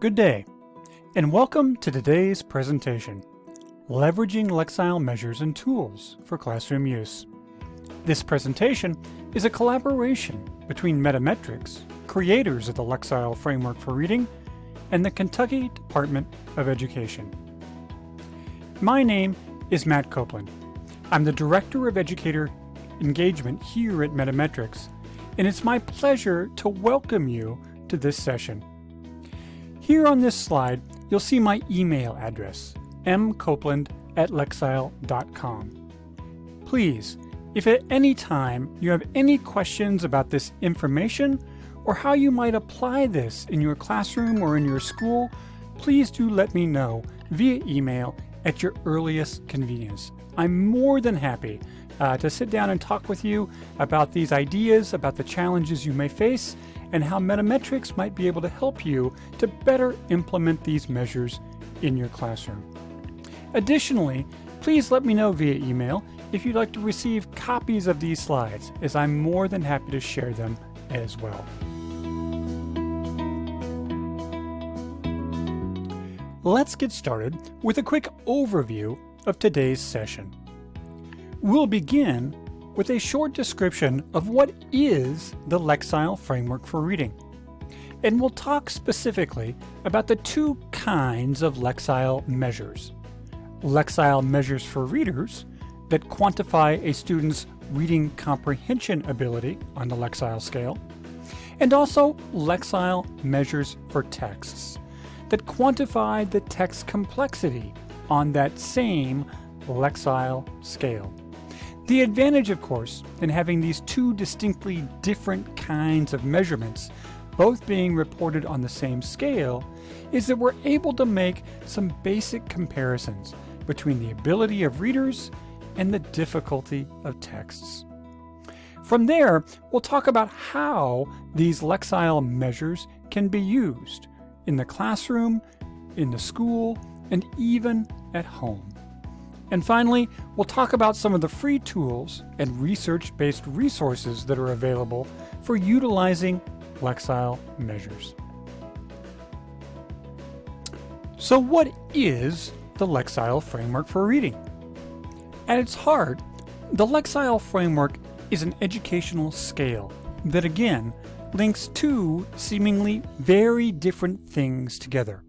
Good day, and welcome to today's presentation, Leveraging Lexile Measures and Tools for Classroom Use. This presentation is a collaboration between Metametrics, creators of the Lexile Framework for Reading, and the Kentucky Department of Education. My name is Matt Copeland. I'm the Director of Educator Engagement here at Metametrics, and it's my pleasure to welcome you to this session. Here on this slide, you'll see my email address, mcopeland at lexile.com. Please, if at any time you have any questions about this information or how you might apply this in your classroom or in your school, please do let me know via email at your earliest convenience. I'm more than happy uh, to sit down and talk with you about these ideas, about the challenges you may face, and how Metametrics might be able to help you to better implement these measures in your classroom. Additionally, please let me know via email if you'd like to receive copies of these slides, as I'm more than happy to share them as well. Let's get started with a quick overview of today's session. We'll begin with a short description of what is the Lexile Framework for Reading. And we'll talk specifically about the two kinds of Lexile measures. Lexile measures for readers that quantify a student's reading comprehension ability on the Lexile scale, and also Lexile measures for texts that quantify the text complexity on that same Lexile scale. The advantage, of course, in having these two distinctly different kinds of measurements, both being reported on the same scale, is that we're able to make some basic comparisons between the ability of readers and the difficulty of texts. From there, we'll talk about how these Lexile measures can be used in the classroom, in the school, and even at home. And finally, we'll talk about some of the free tools and research-based resources that are available for utilizing Lexile measures. So what is the Lexile Framework for Reading? At its heart, the Lexile Framework is an educational scale that again links two seemingly very different things together.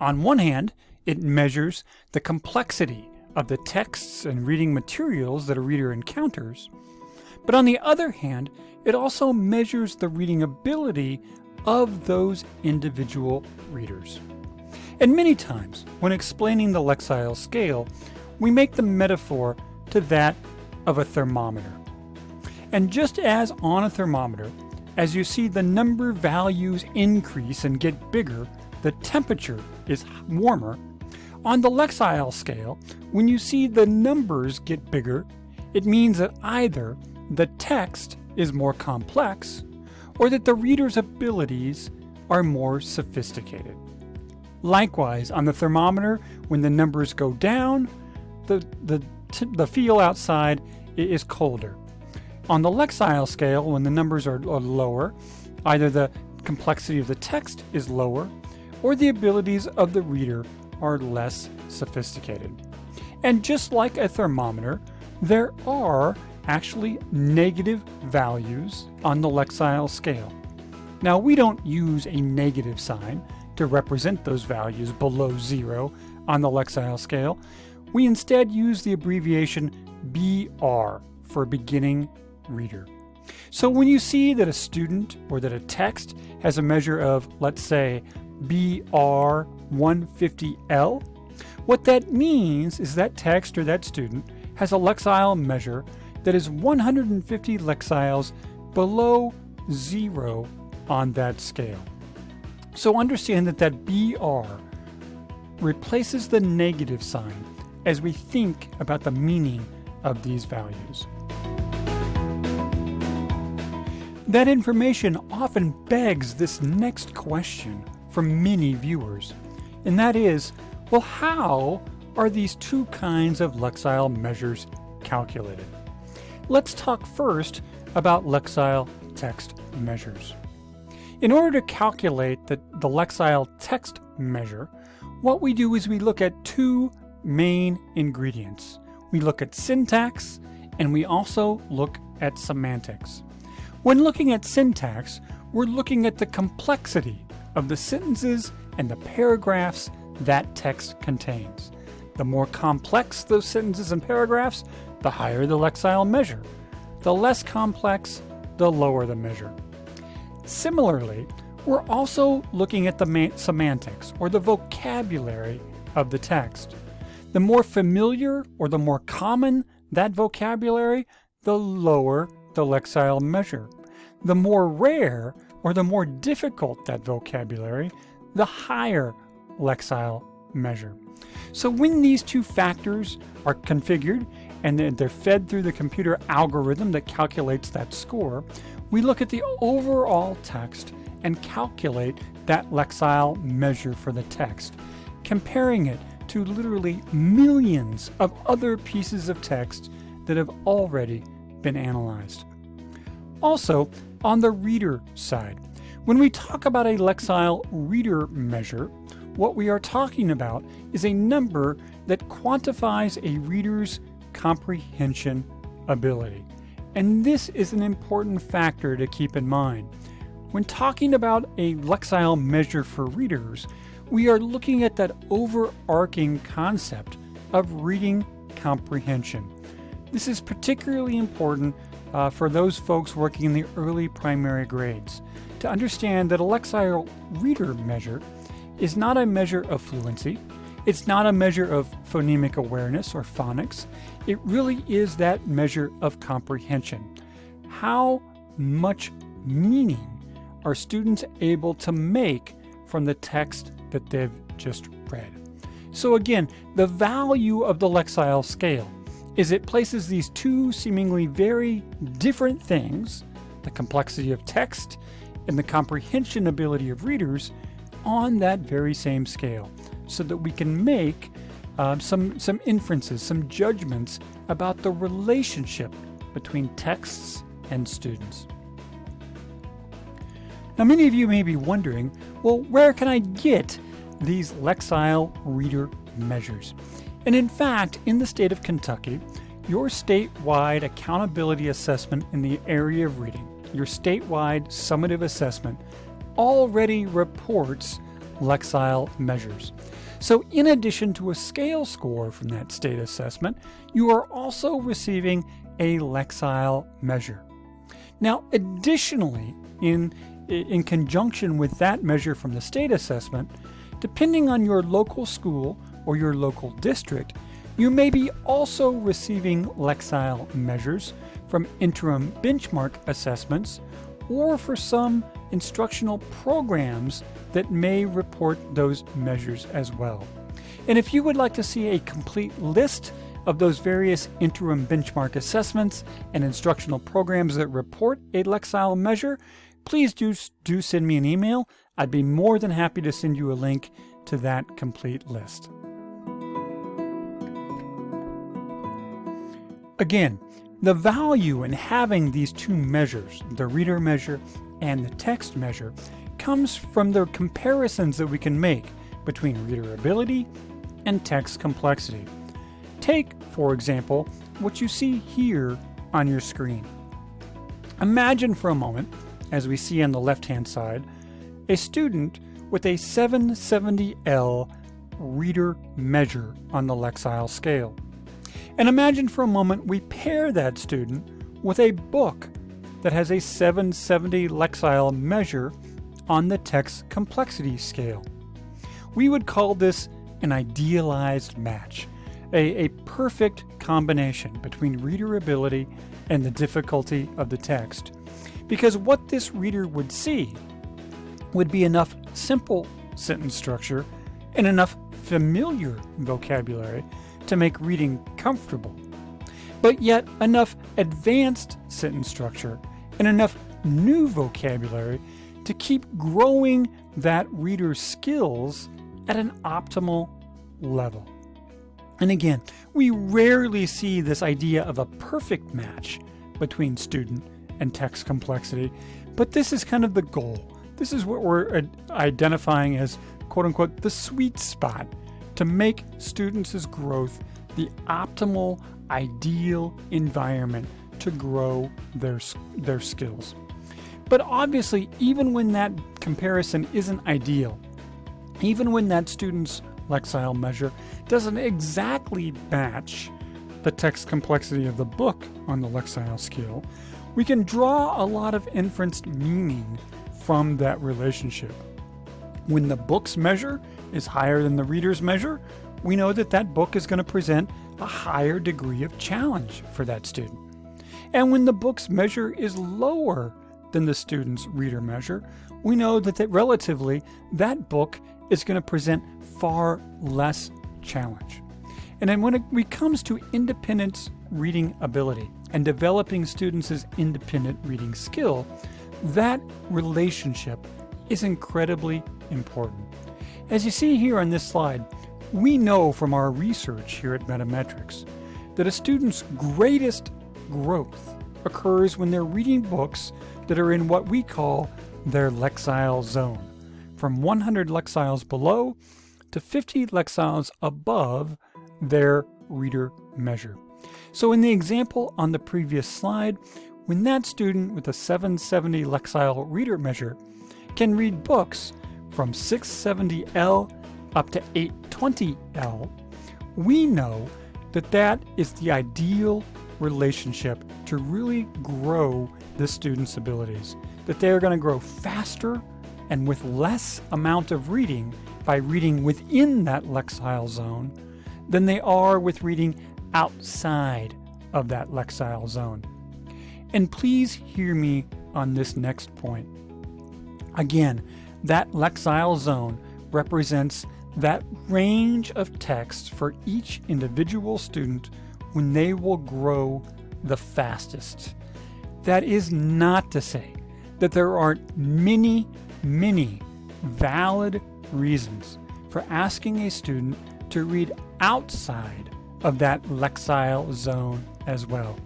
On one hand, it measures the complexity of the texts and reading materials that a reader encounters, but on the other hand, it also measures the reading ability of those individual readers. And many times, when explaining the Lexile scale, we make the metaphor to that of a thermometer. And just as on a thermometer, as you see the number values increase and get bigger, the temperature is warmer, on the Lexile scale, when you see the numbers get bigger, it means that either the text is more complex or that the reader's abilities are more sophisticated. Likewise, on the thermometer, when the numbers go down, the, the, the feel outside is colder. On the Lexile scale, when the numbers are, are lower, either the complexity of the text is lower or the abilities of the reader are less sophisticated. And just like a thermometer, there are actually negative values on the Lexile scale. Now we don't use a negative sign to represent those values below zero on the Lexile scale. We instead use the abbreviation BR for beginning reader. So when you see that a student or that a text has a measure of, let's say, BR150L, what that means is that text or that student has a Lexile measure that is 150 Lexiles below zero on that scale. So understand that that BR replaces the negative sign as we think about the meaning of these values. That information often begs this next question from many viewers, and that is, well, how are these two kinds of Lexile measures calculated? Let's talk first about Lexile text measures. In order to calculate the, the Lexile text measure, what we do is we look at two main ingredients. We look at syntax and we also look at semantics. When looking at syntax, we're looking at the complexity of the sentences and the paragraphs that text contains. The more complex those sentences and paragraphs, the higher the Lexile measure. The less complex, the lower the measure. Similarly, we're also looking at the semantics, or the vocabulary of the text. The more familiar or the more common that vocabulary, the lower the Lexile measure. The more rare or the more difficult that vocabulary, the higher Lexile measure. So when these two factors are configured and they're fed through the computer algorithm that calculates that score, we look at the overall text and calculate that Lexile measure for the text, comparing it to literally millions of other pieces of text that have already been analyzed. Also, on the reader side, when we talk about a Lexile reader measure, what we are talking about is a number that quantifies a reader's comprehension ability. And this is an important factor to keep in mind. When talking about a Lexile measure for readers, we are looking at that overarching concept of reading comprehension. This is particularly important uh, for those folks working in the early primary grades to understand that a Lexile reader measure is not a measure of fluency, it's not a measure of phonemic awareness or phonics, it really is that measure of comprehension. How much meaning are students able to make from the text that they've just read? So again, the value of the Lexile scale is it places these two seemingly very different things, the complexity of text and the comprehension ability of readers, on that very same scale so that we can make uh, some, some inferences, some judgments about the relationship between texts and students. Now, many of you may be wondering, well, where can I get these Lexile reader measures? And in fact, in the state of Kentucky, your statewide accountability assessment in the area of reading, your statewide summative assessment, already reports Lexile measures. So in addition to a scale score from that state assessment, you are also receiving a Lexile measure. Now, additionally, in in conjunction with that measure from the state assessment, depending on your local school or your local district, you may be also receiving Lexile measures from interim benchmark assessments or for some instructional programs that may report those measures as well. And if you would like to see a complete list of those various interim benchmark assessments and instructional programs that report a Lexile measure, please do, do send me an email. I'd be more than happy to send you a link to that complete list. Again, the value in having these two measures, the reader measure and the text measure, comes from the comparisons that we can make between reader ability and text complexity. Take, for example, what you see here on your screen. Imagine for a moment as we see on the left-hand side, a student with a 770L reader measure on the Lexile scale. And imagine for a moment we pair that student with a book that has a 770 Lexile measure on the text complexity scale. We would call this an idealized match, a, a perfect combination between reader ability and the difficulty of the text. Because what this reader would see would be enough simple sentence structure and enough familiar vocabulary to make reading comfortable, but yet enough advanced sentence structure and enough new vocabulary to keep growing that reader's skills at an optimal level. And again, we rarely see this idea of a perfect match between student and text complexity. But this is kind of the goal. This is what we're identifying as quote unquote, the sweet spot to make students' growth the optimal, ideal environment to grow their, their skills. But obviously, even when that comparison isn't ideal, even when that student's Lexile measure doesn't exactly match the text complexity of the book on the Lexile scale, we can draw a lot of inferenced meaning from that relationship. When the book's measure is higher than the reader's measure, we know that that book is going to present a higher degree of challenge for that student. And when the book's measure is lower than the student's reader measure, we know that, that relatively that book is going to present far less challenge. And then when it comes to independent reading ability and developing students' independent reading skill, that relationship is incredibly important. As you see here on this slide, we know from our research here at Metametrics that a student's greatest growth occurs when they're reading books that are in what we call their Lexile zone, from 100 Lexiles below to 50 Lexiles above their reader measure. So in the example on the previous slide, when that student with a 770 Lexile reader measure can read books from 670L up to 820L, we know that that is the ideal relationship to really grow the student's abilities, that they are going to grow faster and with less amount of reading by reading within that Lexile zone than they are with reading outside of that Lexile zone. And please hear me on this next point. Again, that Lexile zone represents that range of text for each individual student when they will grow the fastest. That is not to say that there aren't many, many valid reasons for asking a student to read outside of that Lexile zone as well.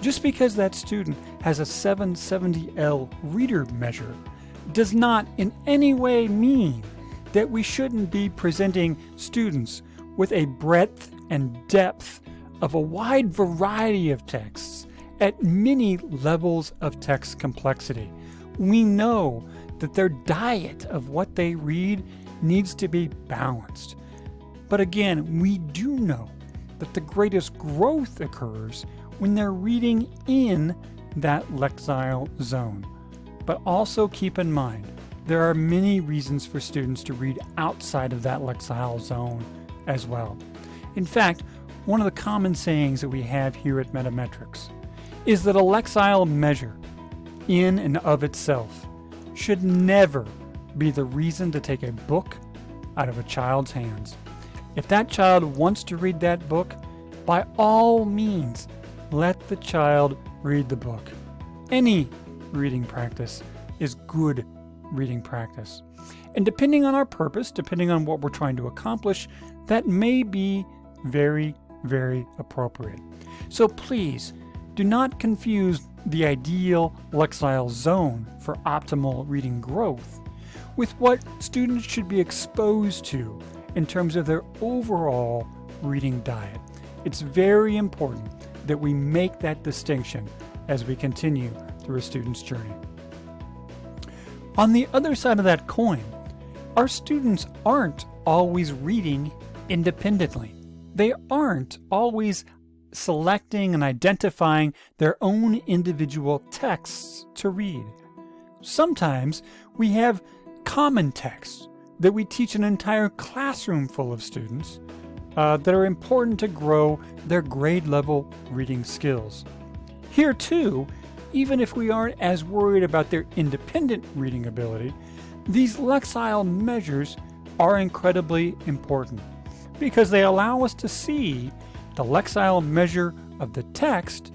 Just because that student has a 770L reader measure does not in any way mean that we shouldn't be presenting students with a breadth and depth of a wide variety of texts at many levels of text complexity. We know that their diet of what they read needs to be balanced. But again, we do know that the greatest growth occurs when they're reading in that Lexile zone. But also keep in mind, there are many reasons for students to read outside of that Lexile zone as well. In fact, one of the common sayings that we have here at Metametrics is that a Lexile measure, in and of itself, should never be the reason to take a book out of a child's hands. If that child wants to read that book, by all means, let the child read the book. Any reading practice is good reading practice. And depending on our purpose, depending on what we're trying to accomplish, that may be very, very appropriate. So please do not confuse the ideal Lexile zone for optimal reading growth with what students should be exposed to in terms of their overall reading diet. It's very important that we make that distinction as we continue through a student's journey. On the other side of that coin, our students aren't always reading independently. They aren't always selecting and identifying their own individual texts to read. Sometimes we have common texts that we teach an entire classroom full of students uh, that are important to grow their grade level reading skills. Here too, even if we aren't as worried about their independent reading ability, these Lexile measures are incredibly important because they allow us to see the Lexile measure of the text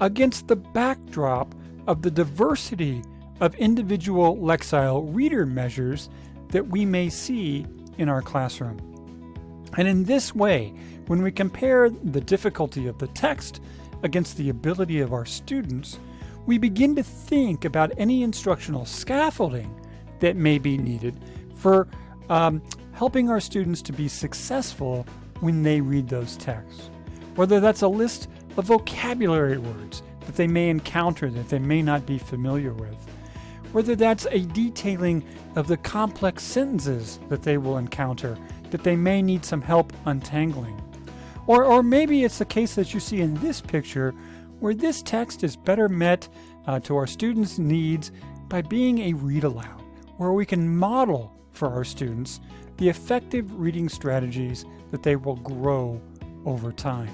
against the backdrop of the diversity of individual Lexile reader measures that we may see in our classroom. And in this way, when we compare the difficulty of the text against the ability of our students, we begin to think about any instructional scaffolding that may be needed for um, helping our students to be successful when they read those texts. Whether that's a list of vocabulary words that they may encounter that they may not be familiar with, whether that's a detailing of the complex sentences that they will encounter that they may need some help untangling. Or, or maybe it's the case that you see in this picture where this text is better met uh, to our students' needs by being a read aloud, where we can model for our students the effective reading strategies that they will grow over time.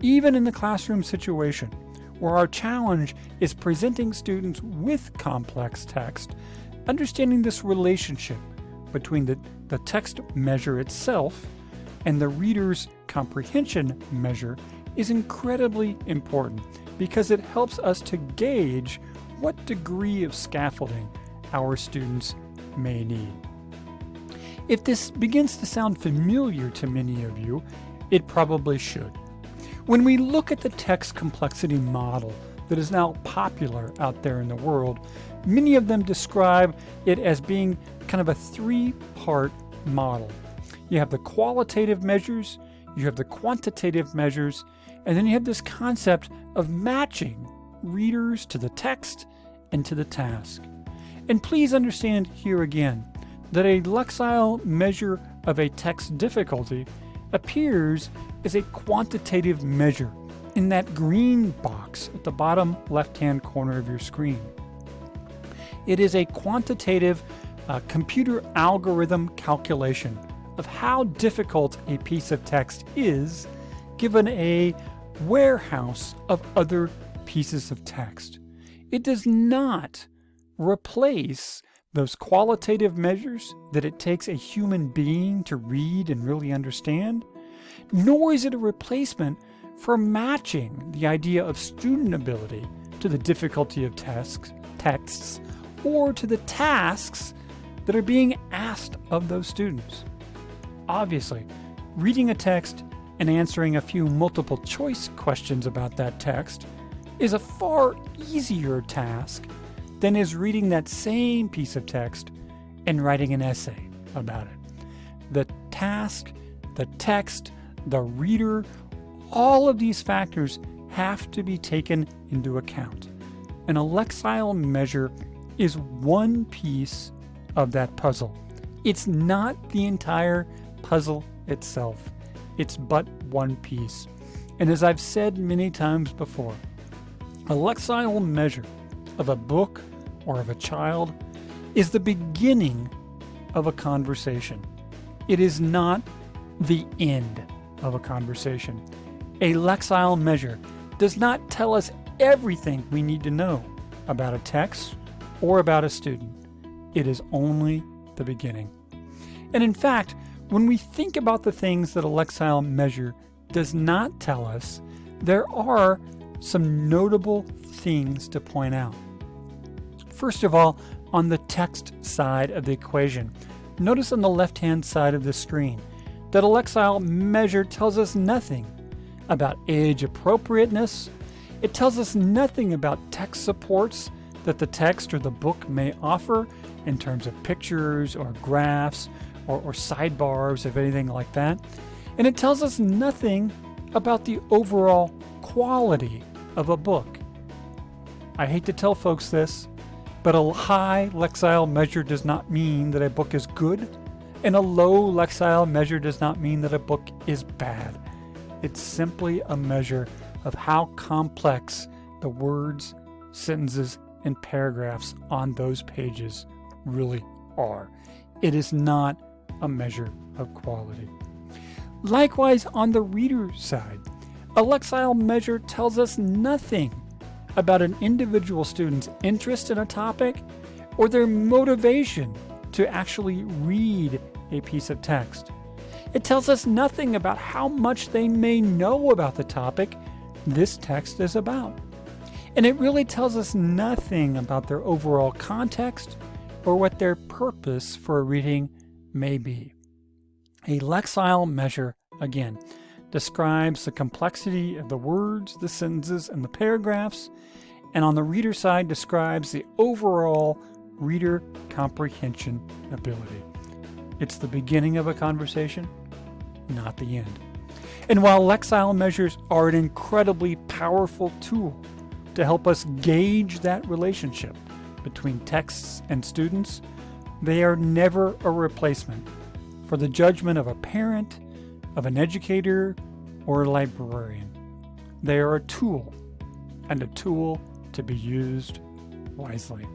Even in the classroom situation, where our challenge is presenting students with complex text, understanding this relationship between the, the text measure itself and the reader's comprehension measure is incredibly important because it helps us to gauge what degree of scaffolding our students may need. If this begins to sound familiar to many of you, it probably should. When we look at the text complexity model that is now popular out there in the world, many of them describe it as being kind of a three part model. You have the qualitative measures, you have the quantitative measures, and then you have this concept of matching readers to the text and to the task. And please understand here again that a Lexile measure of a text difficulty appears as a quantitative measure in that green box at the bottom left-hand corner of your screen. It is a quantitative uh, computer algorithm calculation of how difficult a piece of text is given a warehouse of other pieces of text. It does not replace those qualitative measures that it takes a human being to read and really understand, nor is it a replacement for matching the idea of student ability to the difficulty of tasks, texts or to the tasks that are being asked of those students. Obviously, reading a text and answering a few multiple choice questions about that text is a far easier task than is reading that same piece of text and writing an essay about it. The task, the text, the reader, all of these factors have to be taken into account. A Lexile measure is one piece of that puzzle. It's not the entire puzzle itself. It's but one piece. And as I've said many times before, a Lexile measure of a book or of a child is the beginning of a conversation. It is not the end of a conversation. A Lexile measure does not tell us everything we need to know about a text or about a student. It is only the beginning. And in fact, when we think about the things that a Lexile measure does not tell us, there are some notable things to point out. First of all, on the text side of the equation, notice on the left-hand side of the screen that a Lexile measure tells us nothing about age appropriateness. It tells us nothing about text supports that the text or the book may offer in terms of pictures or graphs or, or sidebars, of anything like that. And it tells us nothing about the overall quality of a book. I hate to tell folks this, but a high Lexile measure does not mean that a book is good, and a low Lexile measure does not mean that a book is bad. It's simply a measure of how complex the words, sentences, and paragraphs on those pages really are. It is not a measure of quality. Likewise, on the reader side, a Lexile measure tells us nothing about an individual student's interest in a topic or their motivation to actually read a piece of text. It tells us nothing about how much they may know about the topic this text is about. And it really tells us nothing about their overall context or what their purpose for reading may be. A Lexile measure, again, describes the complexity of the words, the sentences, and the paragraphs, and on the reader side describes the overall reader comprehension ability. it's the beginning of a conversation, not the end. And while Lexile measures are an incredibly powerful tool to help us gauge that relationship between texts and students, they are never a replacement for the judgment of a parent, of an educator, or a librarian. They are a tool, and a tool to be used wisely.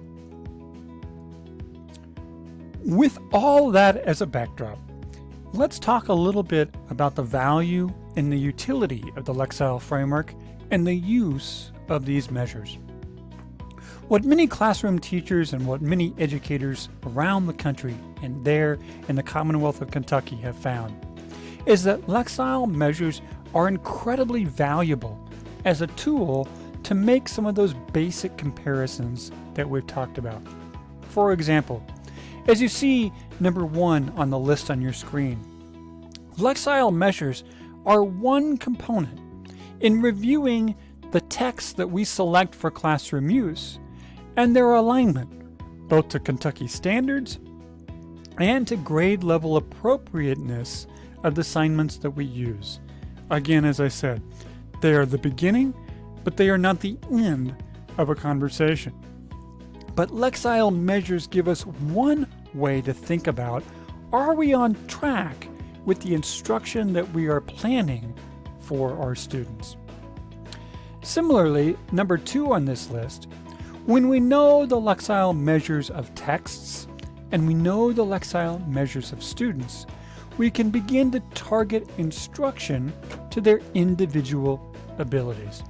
With all that as a backdrop, let's talk a little bit about the value and the utility of the Lexile framework and the use of these measures. What many classroom teachers and what many educators around the country and there in the Commonwealth of Kentucky have found is that Lexile measures are incredibly valuable as a tool to make some of those basic comparisons that we've talked about. For example, as you see number one on the list on your screen, Lexile measures are one component in reviewing the text that we select for classroom use and their alignment, both to Kentucky standards and to grade level appropriateness of the assignments that we use. Again, as I said, they are the beginning, but they are not the end of a conversation. But Lexile measures give us one way to think about are we on track with the instruction that we are planning for our students? Similarly, number two on this list, when we know the Lexile measures of texts and we know the Lexile measures of students, we can begin to target instruction to their individual abilities.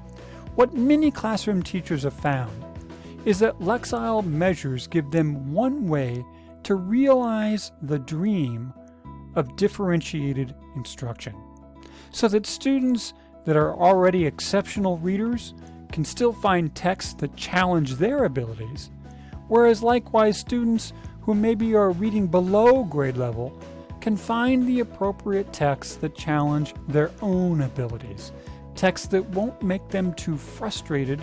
What many classroom teachers have found is that Lexile measures give them one way to realize the dream of differentiated instruction so that students that are already exceptional readers can still find texts that challenge their abilities, whereas likewise students who maybe are reading below grade level can find the appropriate texts that challenge their own abilities, texts that won't make them too frustrated,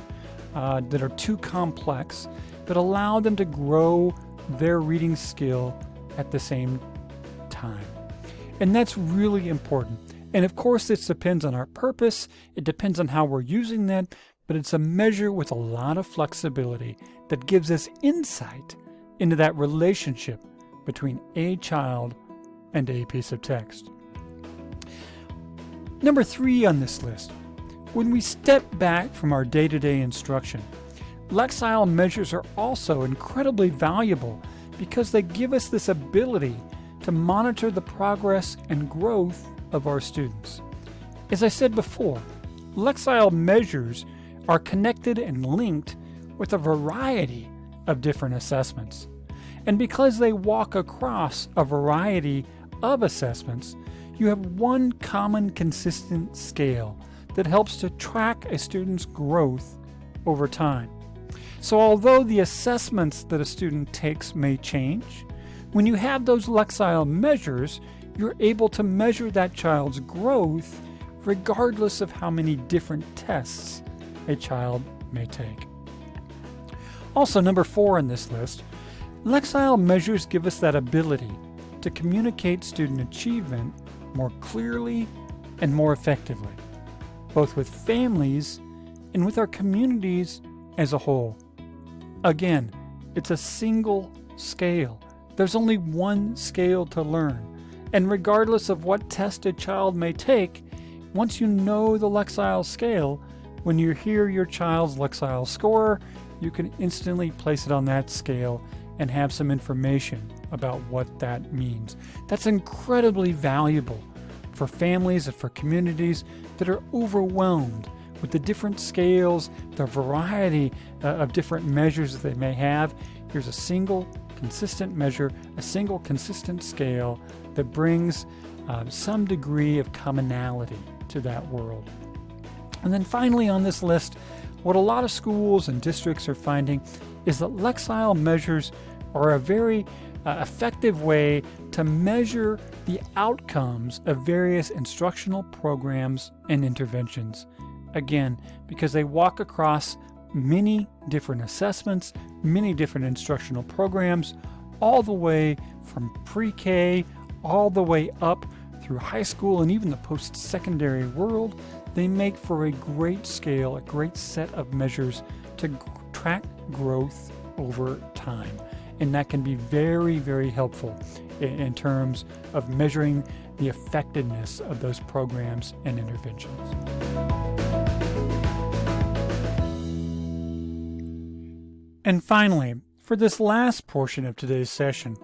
uh, that are too complex, but allow them to grow their reading skill at the same time. And that's really important. And of course, this depends on our purpose, it depends on how we're using that, but it's a measure with a lot of flexibility that gives us insight into that relationship between a child and a piece of text. Number three on this list, when we step back from our day-to-day -day instruction, Lexile measures are also incredibly valuable because they give us this ability to monitor the progress and growth of our students. As I said before, Lexile measures are connected and linked with a variety of different assessments. And because they walk across a variety of assessments, you have one common consistent scale that helps to track a student's growth over time. So although the assessments that a student takes may change, when you have those Lexile measures, you're able to measure that child's growth regardless of how many different tests a child may take. Also, number four on this list, Lexile measures give us that ability to communicate student achievement more clearly and more effectively, both with families and with our communities as a whole. Again, it's a single scale. There's only one scale to learn. And regardless of what test a child may take, once you know the Lexile scale, when you hear your child's Lexile score, you can instantly place it on that scale and have some information about what that means. That's incredibly valuable for families and for communities that are overwhelmed with the different scales, the variety uh, of different measures that they may have. Here's a single consistent measure, a single consistent scale that brings uh, some degree of commonality to that world. And then finally on this list, what a lot of schools and districts are finding is that Lexile measures are a very uh, effective way to measure the outcomes of various instructional programs and interventions. Again, because they walk across many different assessments, many different instructional programs, all the way from pre-K all the way up through high school and even the post secondary world, they make for a great scale, a great set of measures to track growth over time. And that can be very, very helpful in, in terms of measuring the effectiveness of those programs and interventions. And finally, for this last portion of today's session,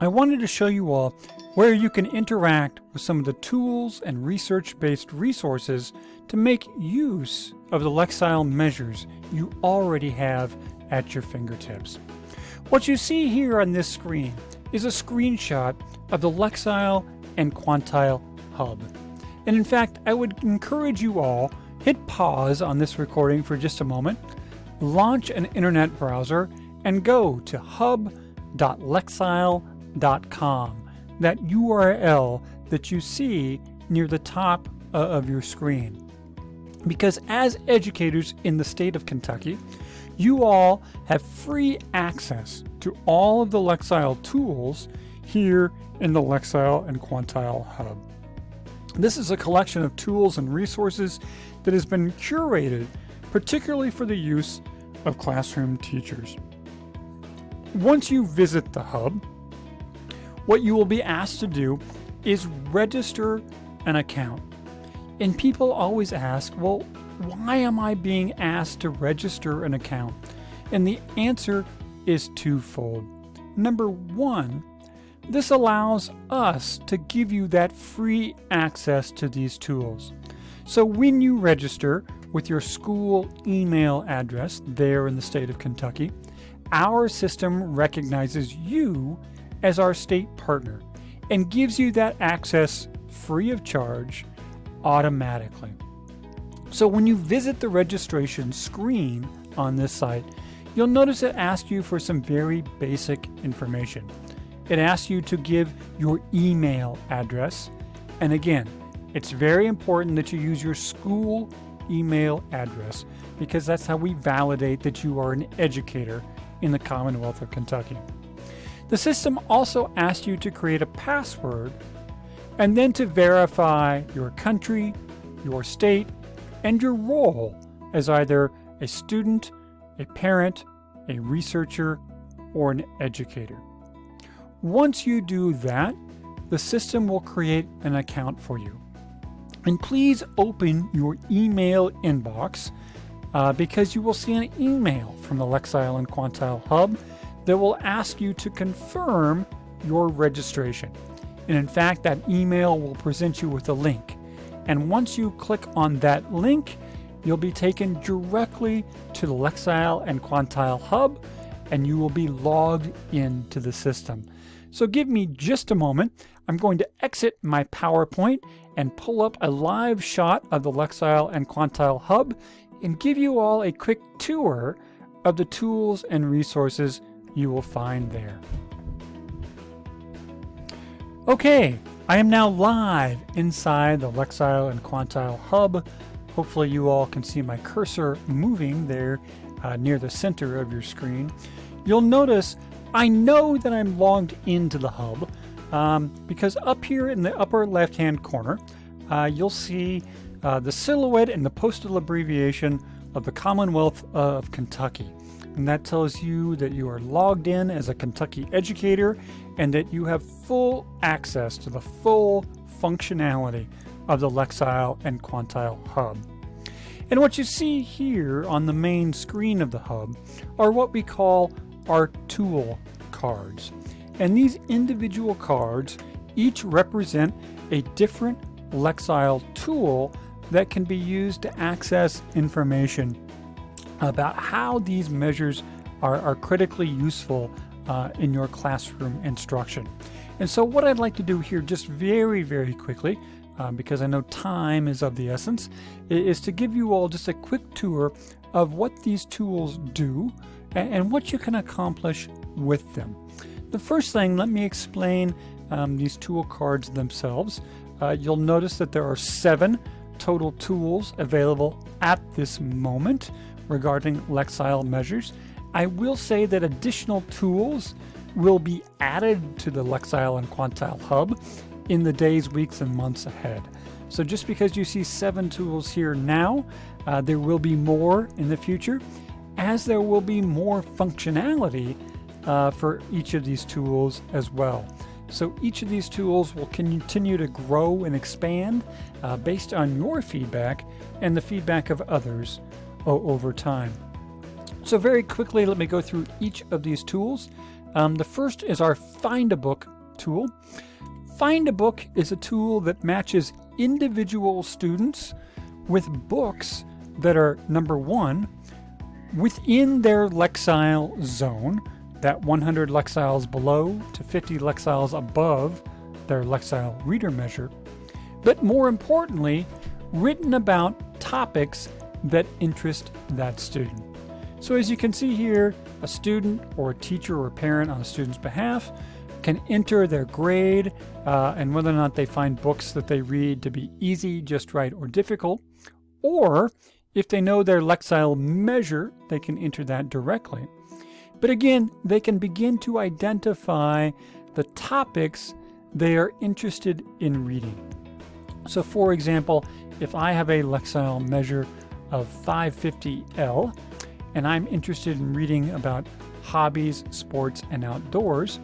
I wanted to show you all where you can interact with some of the tools and research-based resources to make use of the Lexile measures you already have at your fingertips. What you see here on this screen is a screenshot of the Lexile and Quantile Hub. And in fact, I would encourage you all, hit pause on this recording for just a moment, launch an internet browser, and go to hub.lexile.com that URL that you see near the top uh, of your screen. Because as educators in the state of Kentucky, you all have free access to all of the Lexile tools here in the Lexile and Quantile Hub. This is a collection of tools and resources that has been curated particularly for the use of classroom teachers. Once you visit the Hub, what you will be asked to do is register an account. And people always ask, well, why am I being asked to register an account? And the answer is twofold. Number one, this allows us to give you that free access to these tools. So when you register with your school email address there in the state of Kentucky, our system recognizes you as our state partner and gives you that access free of charge automatically. So when you visit the registration screen on this site, you'll notice it asks you for some very basic information. It asks you to give your email address. And again, it's very important that you use your school email address because that's how we validate that you are an educator in the Commonwealth of Kentucky. The system also asks you to create a password and then to verify your country, your state, and your role as either a student, a parent, a researcher, or an educator. Once you do that, the system will create an account for you. And please open your email inbox uh, because you will see an email from the Lexile and Quantile Hub that will ask you to confirm your registration. And in fact, that email will present you with a link. And once you click on that link, you'll be taken directly to the Lexile and Quantile Hub, and you will be logged into the system. So give me just a moment. I'm going to exit my PowerPoint and pull up a live shot of the Lexile and Quantile Hub and give you all a quick tour of the tools and resources you will find there. Okay, I am now live inside the Lexile and Quantile Hub. Hopefully you all can see my cursor moving there uh, near the center of your screen. You'll notice I know that I'm logged into the hub um, because up here in the upper left hand corner uh, you'll see uh, the silhouette and the postal abbreviation of the Commonwealth of Kentucky and that tells you that you are logged in as a Kentucky educator and that you have full access to the full functionality of the Lexile and Quantile Hub. And what you see here on the main screen of the hub are what we call our tool cards. And these individual cards each represent a different Lexile tool that can be used to access information about how these measures are, are critically useful uh, in your classroom instruction. And so what I'd like to do here just very, very quickly, um, because I know time is of the essence, is to give you all just a quick tour of what these tools do and, and what you can accomplish with them. The first thing, let me explain um, these tool cards themselves. Uh, you'll notice that there are seven total tools available at this moment regarding Lexile measures. I will say that additional tools will be added to the Lexile and Quantile Hub in the days, weeks, and months ahead. So just because you see seven tools here now, uh, there will be more in the future, as there will be more functionality uh, for each of these tools as well. So each of these tools will continue to grow and expand uh, based on your feedback and the feedback of others over time. So very quickly, let me go through each of these tools. Um, the first is our Find a Book tool. Find a Book is a tool that matches individual students with books that are, number one, within their Lexile zone, that 100 Lexiles below to 50 Lexiles above their Lexile reader measure, but more importantly, written about topics that interest that student. So as you can see here, a student or a teacher or a parent on a student's behalf can enter their grade uh, and whether or not they find books that they read to be easy, just right, or difficult. Or if they know their Lexile measure, they can enter that directly. But again, they can begin to identify the topics they are interested in reading. So for example, if I have a Lexile measure of 550L, and I'm interested in reading about hobbies, sports, and outdoors,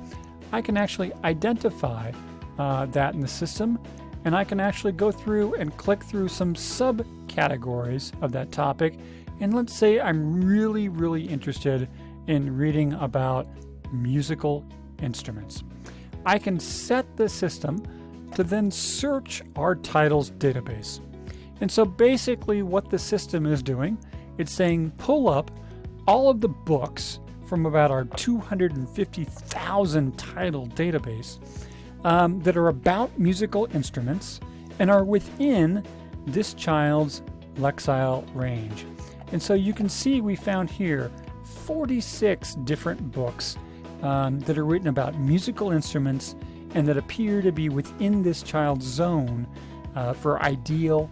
I can actually identify uh, that in the system and I can actually go through and click through some subcategories of that topic. And let's say I'm really, really interested in reading about musical instruments. I can set the system to then search our titles database. And so basically what the system is doing, it's saying pull up all of the books from about our 250,000 title database um, that are about musical instruments and are within this child's Lexile range. And so you can see we found here 46 different books um, that are written about musical instruments and that appear to be within this child's zone uh, for ideal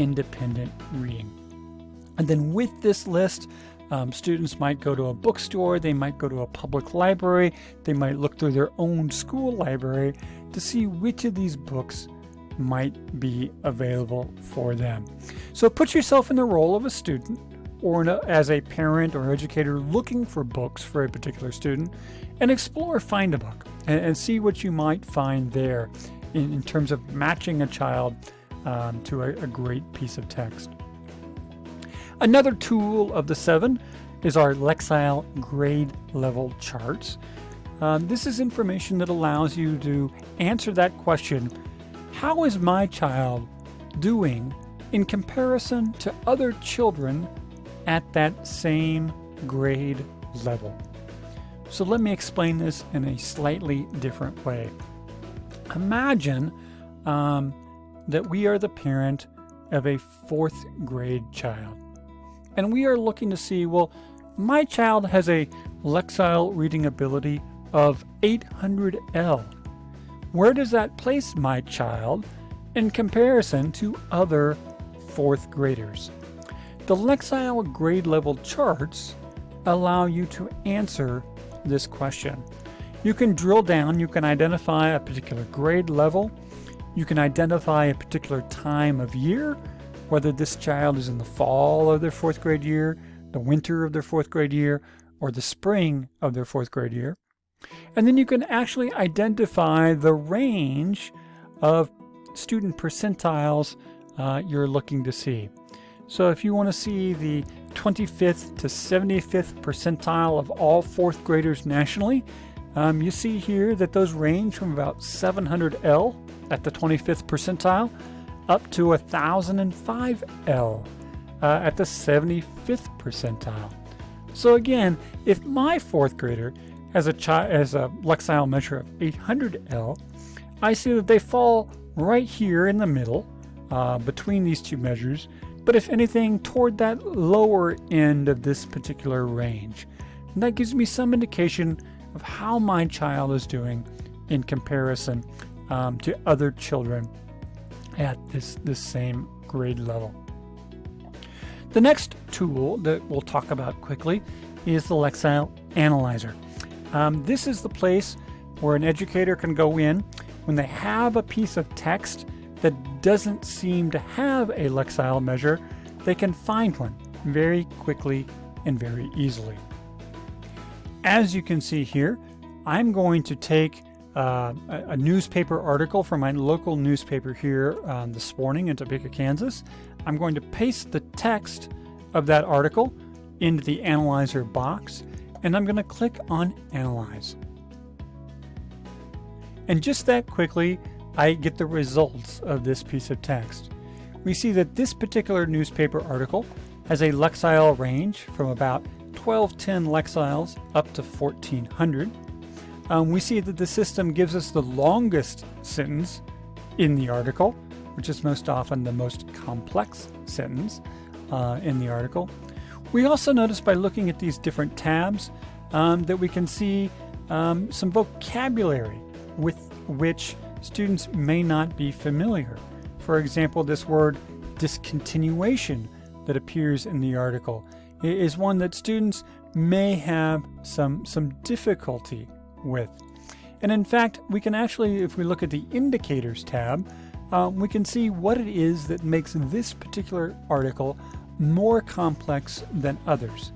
independent reading. And then with this list, um, students might go to a bookstore, they might go to a public library, they might look through their own school library to see which of these books might be available for them. So put yourself in the role of a student or a, as a parent or educator looking for books for a particular student and explore Find a Book and, and see what you might find there in, in terms of matching a child um, to a, a great piece of text. Another tool of the seven is our Lexile grade level charts. Um, this is information that allows you to answer that question, how is my child doing in comparison to other children at that same grade level? So let me explain this in a slightly different way. Imagine um, that we are the parent of a fourth grade child and we are looking to see, well, my child has a Lexile reading ability of 800L. Where does that place my child in comparison to other fourth graders? The Lexile grade level charts allow you to answer this question. You can drill down, you can identify a particular grade level, you can identify a particular time of year, whether this child is in the fall of their fourth grade year, the winter of their fourth grade year, or the spring of their fourth grade year. And then you can actually identify the range of student percentiles uh, you're looking to see. So if you want to see the 25th to 75th percentile of all fourth graders nationally, um, you see here that those range from about 700L at the 25th percentile up to 1005L uh, at the 75th percentile. So again, if my fourth grader has a, has a Lexile measure of 800L, I see that they fall right here in the middle uh, between these two measures, but if anything, toward that lower end of this particular range. And that gives me some indication of how my child is doing in comparison um, to other children at this, this same grade level. The next tool that we'll talk about quickly is the Lexile Analyzer. Um, this is the place where an educator can go in when they have a piece of text that doesn't seem to have a Lexile measure, they can find one very quickly and very easily. As you can see here, I'm going to take uh, a, a, newspaper article from my local newspaper here um, this morning in Topeka, Kansas. I'm going to paste the text of that article into the analyzer box, and I'm going to click on Analyze. And just that quickly, I get the results of this piece of text. We see that this particular newspaper article has a Lexile range from about 1210 Lexiles up to 1400. Um, we see that the system gives us the longest sentence in the article, which is most often the most complex sentence uh, in the article. We also notice by looking at these different tabs um, that we can see um, some vocabulary with which students may not be familiar. For example, this word discontinuation that appears in the article is one that students may have some, some difficulty with. And in fact, we can actually, if we look at the indicators tab, um, we can see what it is that makes this particular article more complex than others.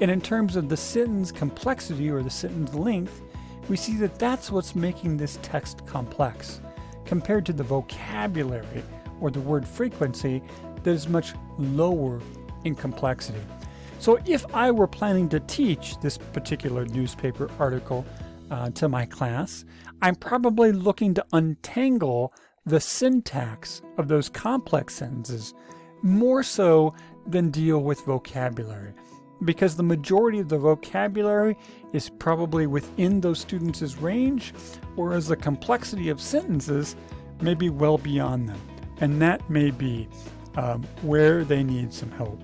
And in terms of the sentence complexity or the sentence length, we see that that's what's making this text complex compared to the vocabulary or the word frequency that is much lower in complexity. So if I were planning to teach this particular newspaper article uh, to my class, I'm probably looking to untangle the syntax of those complex sentences more so than deal with vocabulary because the majority of the vocabulary is probably within those students' range, whereas the complexity of sentences may be well beyond them. And that may be um, where they need some help.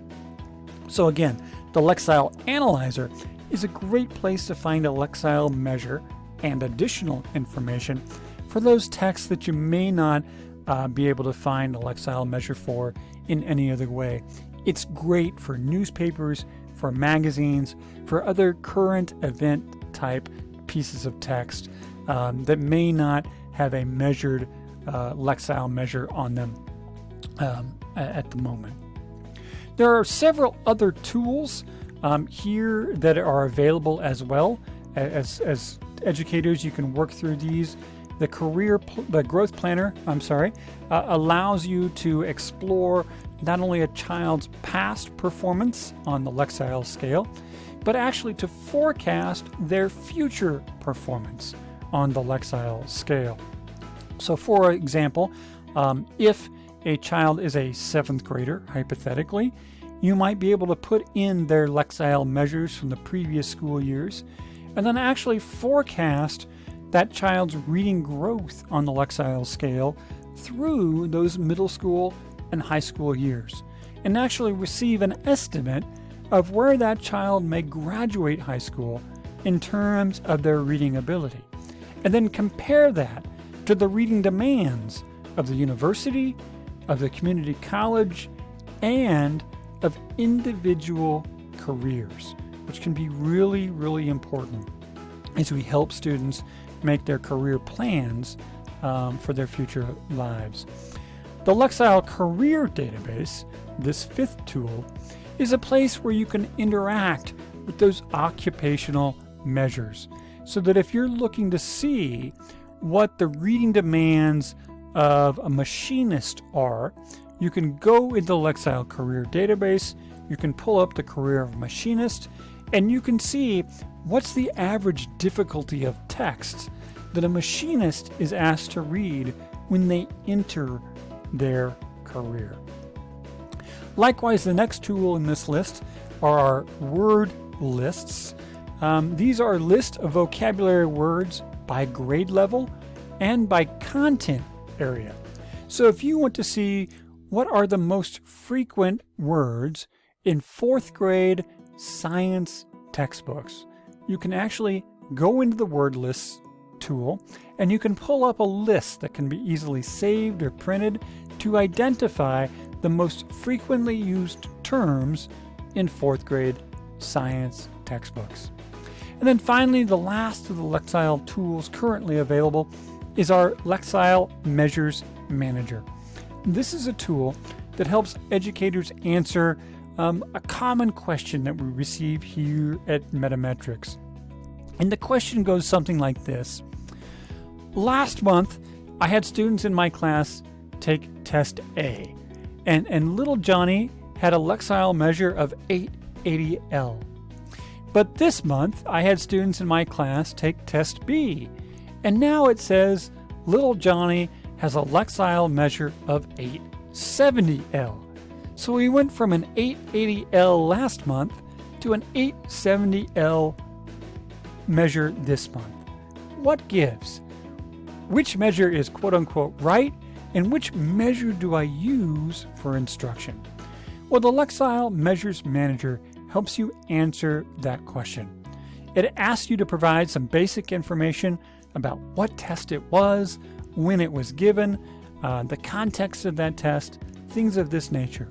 So again, the Lexile Analyzer is a great place to find a Lexile measure and additional information for those texts that you may not uh, be able to find a Lexile measure for in any other way. It's great for newspapers, for magazines, for other current event type pieces of text um, that may not have a measured uh, Lexile measure on them um, at the moment. There are several other tools um, here that are available as well. As, as educators, you can work through these. The career, the growth planner, I'm sorry, uh, allows you to explore not only a child's past performance on the Lexile scale, but actually to forecast their future performance on the Lexile scale. So for example, um, if a child is a seventh grader, hypothetically, you might be able to put in their Lexile measures from the previous school years and then actually forecast that child's reading growth on the Lexile scale through those middle school and high school years, and actually receive an estimate of where that child may graduate high school in terms of their reading ability, and then compare that to the reading demands of the university, of the community college, and of individual careers, which can be really, really important as we help students make their career plans um, for their future lives. The Lexile Career Database, this fifth tool, is a place where you can interact with those occupational measures so that if you're looking to see what the reading demands of a machinist are, you can go into the Lexile Career Database, you can pull up the career of machinist, and you can see what's the average difficulty of text that a machinist is asked to read when they enter their career. Likewise, the next tool in this list are our word lists. Um, these are lists of vocabulary words by grade level and by content area. So if you want to see what are the most frequent words in fourth grade science textbooks, you can actually go into the word lists tool and you can pull up a list that can be easily saved or printed to identify the most frequently used terms in fourth grade science textbooks. And then finally, the last of the Lexile tools currently available is our Lexile Measures Manager. This is a tool that helps educators answer um, a common question that we receive here at Metametrics. And the question goes something like this. Last month, I had students in my class take test A, and, and little Johnny had a Lexile measure of 880L. But this month, I had students in my class take test B, and now it says little Johnny has a Lexile measure of 870L. So we went from an 880L last month to an 870L measure this month. What gives? Which measure is quote unquote right, and which measure do I use for instruction? Well, the Lexile Measures Manager helps you answer that question. It asks you to provide some basic information about what test it was, when it was given, uh, the context of that test, things of this nature.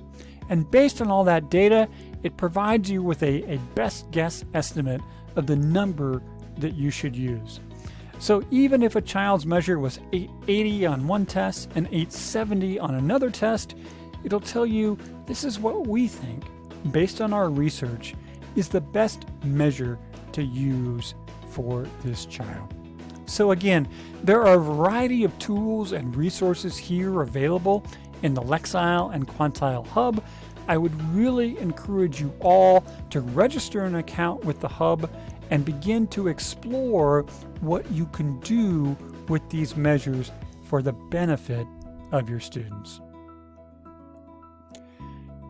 And based on all that data, it provides you with a, a best guess estimate of the number that you should use. So even if a child's measure was 880 on one test and 870 on another test, it'll tell you this is what we think, based on our research, is the best measure to use for this child. So again, there are a variety of tools and resources here available in the Lexile and Quantile Hub. I would really encourage you all to register an account with the Hub and begin to explore what you can do with these measures for the benefit of your students.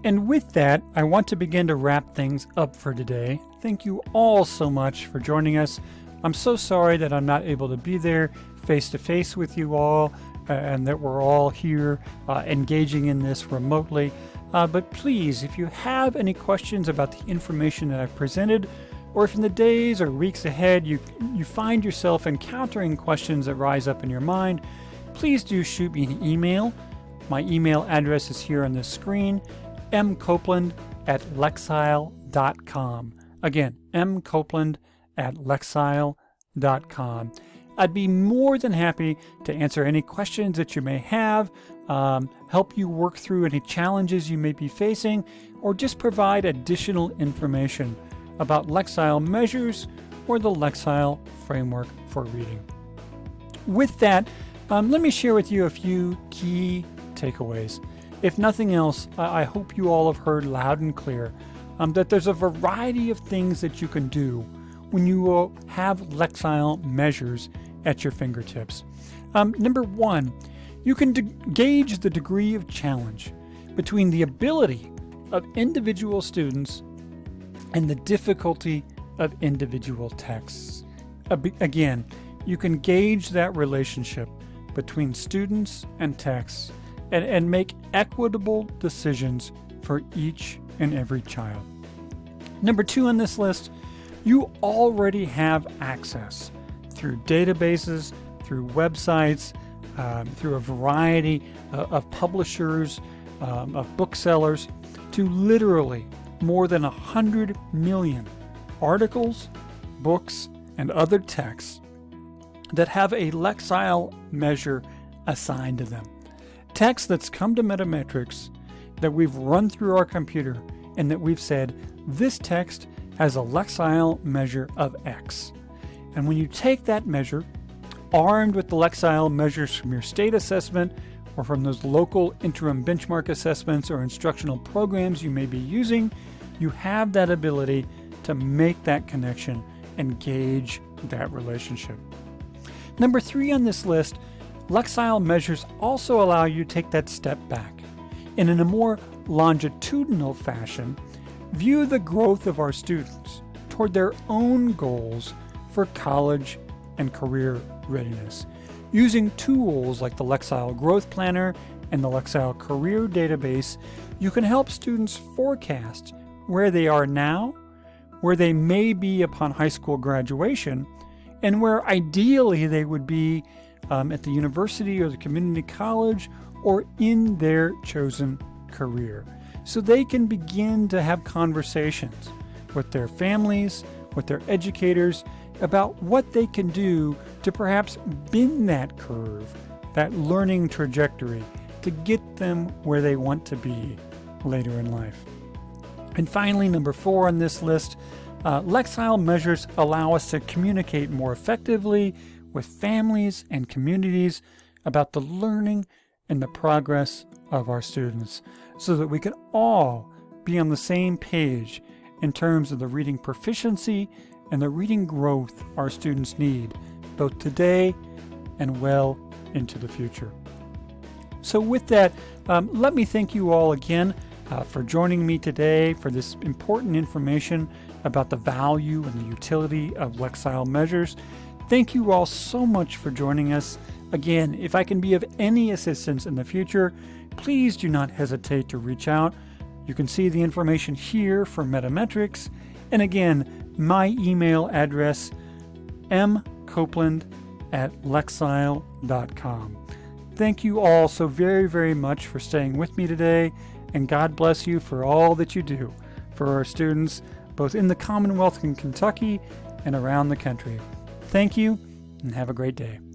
And with that, I want to begin to wrap things up for today. Thank you all so much for joining us. I'm so sorry that I'm not able to be there face to face with you all uh, and that we're all here uh, engaging in this remotely. Uh, but please, if you have any questions about the information that I've presented, or if in the days or weeks ahead you, you find yourself encountering questions that rise up in your mind, please do shoot me an email. My email address is here on the screen, mcopeland at lexile.com. Again, mcopeland at lexile.com. I'd be more than happy to answer any questions that you may have, um, help you work through any challenges you may be facing, or just provide additional information about Lexile measures or the Lexile framework for reading. With that, um, let me share with you a few key takeaways. If nothing else, I, hope you all have heard loud and clear um, that there's a variety of things that you can do when you will have Lexile measures at your fingertips. Um, number one, you can gauge the degree of challenge between the ability of individual students and the difficulty of individual texts. Again, you can gauge that relationship between students and texts and, and make equitable decisions for each and every child. Number two on this list, you already have access through databases, through websites, um, through a variety of, of publishers, um, of booksellers, to literally more than 100 million articles, books, and other texts that have a Lexile measure assigned to them. Text that's come to Metametrics that we've run through our computer and that we've said this text has a Lexile measure of X. And when you take that measure, armed with the Lexile measures from your state assessment or from those local interim benchmark assessments or instructional programs you may be using, you have that ability to make that connection and gauge that relationship. Number three on this list, Lexile measures also allow you to take that step back and in a more longitudinal fashion, view the growth of our students toward their own goals for college and career readiness. Using tools like the Lexile Growth Planner and the Lexile Career Database, you can help students forecast where they are now, where they may be upon high school graduation, and where ideally they would be um, at the university or the community college or in their chosen career. So they can begin to have conversations with their families, with their educators about what they can do to perhaps bend that curve, that learning trajectory, to get them where they want to be later in life. And finally, number four on this list, uh, Lexile measures allow us to communicate more effectively with families and communities about the learning and the progress of our students so that we can all be on the same page in terms of the reading proficiency and the reading growth our students need, both today and well into the future. So with that, um, let me thank you all again uh, for joining me today for this important information about the value and the utility of Lexile measures. Thank you all so much for joining us. Again, if I can be of any assistance in the future, please do not hesitate to reach out. You can see the information here for Metametrics. And again, my email address, mcopeland at lexile.com. Thank you all so very, very much for staying with me today, and God bless you for all that you do for our students, both in the Commonwealth in Kentucky and around the country. Thank you, and have a great day.